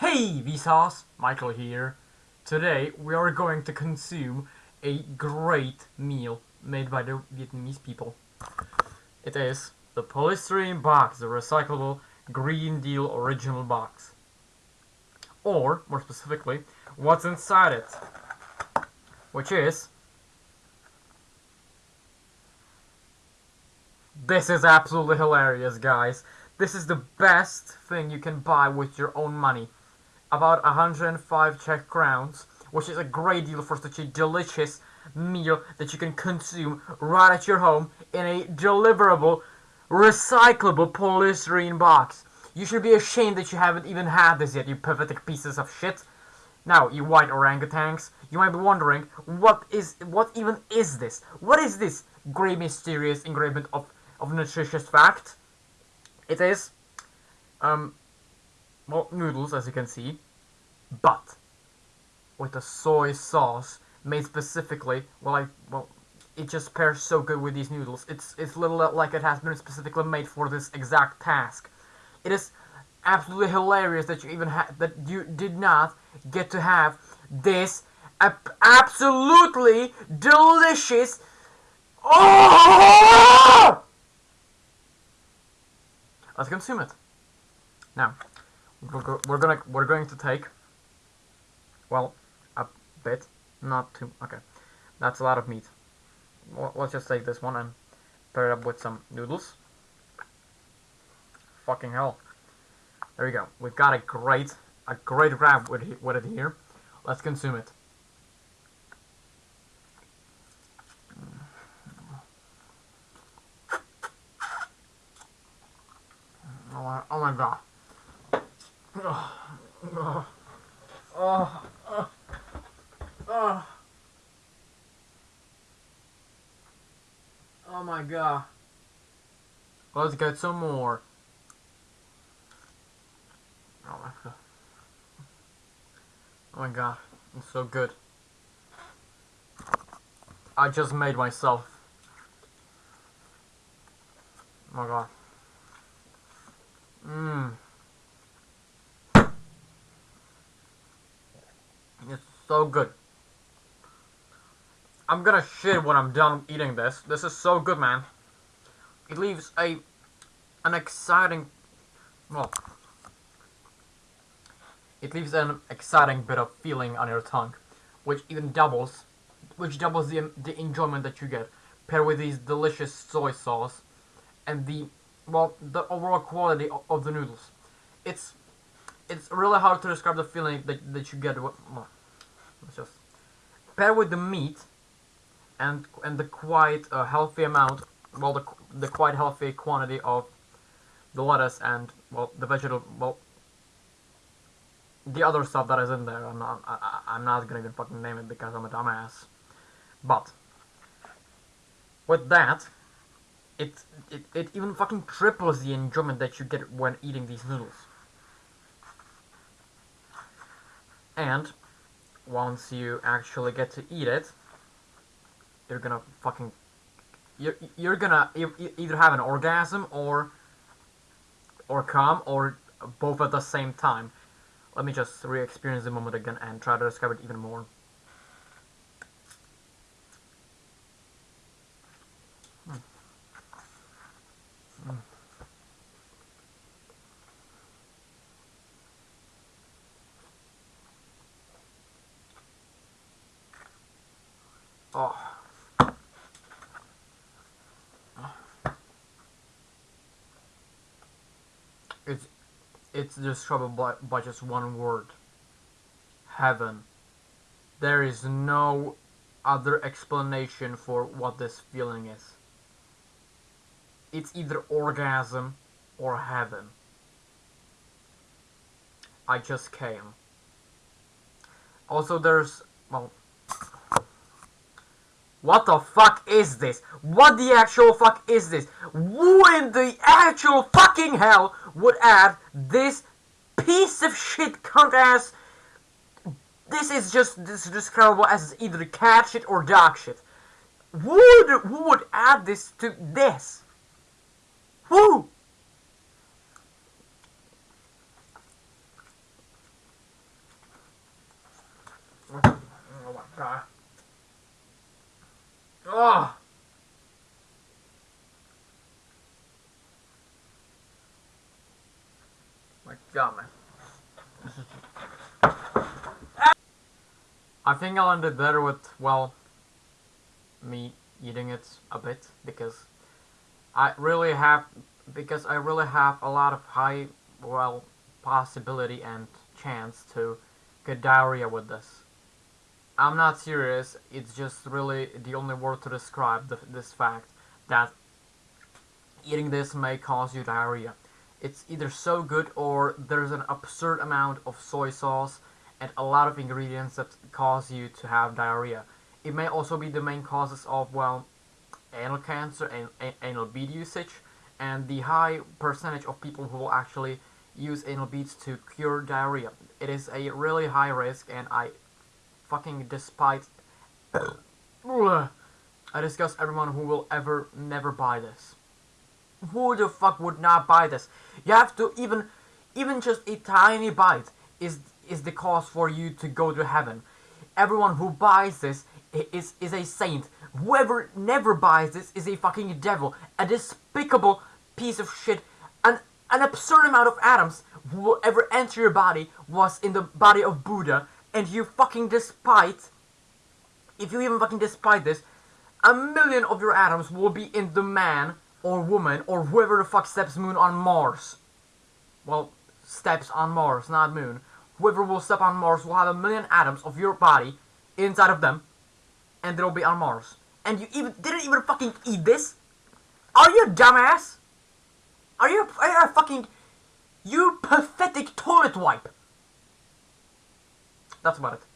Hey Vsauce, Michael here. Today we are going to consume a great meal made by the Vietnamese people. It is the polystyrene box, the recyclable Green Deal original box. Or, more specifically, what's inside it. Which is... This is absolutely hilarious, guys. This is the best thing you can buy with your own money. About 105 Czech crowns, which is a great deal for such a delicious meal that you can consume right at your home in a deliverable, recyclable polystyrene box. You should be ashamed that you haven't even had this yet, you pathetic pieces of shit. Now, you white orangutans, you might be wondering, what is, what even is this? What is this great mysterious ingredient of, of nutritious fact? It is, um, well, noodles, as you can see, but with a soy sauce made specifically, well, I, well, it just pairs so good with these noodles. It's, it's little like it has been specifically made for this exact task. It is absolutely hilarious that you even had, that you did not get to have this absolutely delicious, oh! Let's consume it. Now, we're, gonna we're going to take well a bit, not too. Okay, that's a lot of meat. Let's just take this one and pair it up with some noodles. Fucking hell! There we go. We've got a great a great wrap with with it here. Let's consume it. Oh my, oh my god. Oh, oh, oh, oh, oh. oh my god. Let's get some more. Oh my god. Oh my god. It's so good. I just made myself. Oh my god. Mmm. It's so good. I'm gonna shit when I'm done eating this. This is so good, man. It leaves a an exciting well it leaves an exciting bit of feeling on your tongue, which even doubles which doubles the the enjoyment that you get paired with these delicious soy sauce and the well, the overall quality of the noodles. It's it's really hard to describe the feeling that, that you get. Let's just pair with the meat and and the quite uh, healthy amount, well, the the quite healthy quantity of the lettuce and well the vegetable well the other stuff that is in there. I'm not I, I'm not gonna even fucking name it because I'm a dumbass. But with that it, it, it even fucking triples the enjoyment that you get when eating these noodles. And once you actually get to eat it, you're gonna fucking you're you're gonna either have an orgasm or or come or both at the same time. Let me just re-experience the moment again and try to describe it even more. Oh. It's it's described by, by just one word. Heaven. There is no other explanation for what this feeling is. It's either orgasm or heaven. I just came. Also, there's, well, what the fuck is this? What the actual fuck is this? Who in the actual fucking hell would add this piece of shit cunt ass? This is just this is describable as either cat shit or dog shit. Who would, who would add this to this? Who? Oh my god. Oh. My god, man. I think I'll end it better with, well, me eating it a bit, because I really have, because I really have a lot of high, well, possibility and chance to get diarrhea with this. I'm not serious, it's just really the only word to describe the, this fact that eating this may cause you diarrhea. It's either so good or there's an absurd amount of soy sauce and a lot of ingredients that cause you to have diarrhea. It may also be the main causes of, well, anal cancer and anal bead usage, and the high percentage of people who will actually use anal beads to cure diarrhea. It is a really high risk, and I fucking despite. I discuss everyone who will ever never buy this. Who the fuck would not buy this? You have to even, even just a tiny bite is is the cause for you to go to heaven. Everyone who buys this is is a saint. Whoever never buys this is a fucking devil, a despicable piece of shit. An an absurd amount of atoms who will ever enter your body was in the body of Buddha, and you fucking despite. If you even fucking despite this, a million of your atoms will be in the man or woman or whoever the fuck steps moon on Mars. Well, steps on Mars, not moon. Whoever will step on Mars will have a million atoms of your body inside of them, and they'll be on Mars. And you even didn't even fucking eat this? Are you a dumbass? Are you, are you a fucking... You pathetic toilet wipe! That's about it.